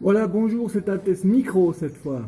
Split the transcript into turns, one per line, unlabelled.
Voilà, bonjour, c'est un test micro cette fois.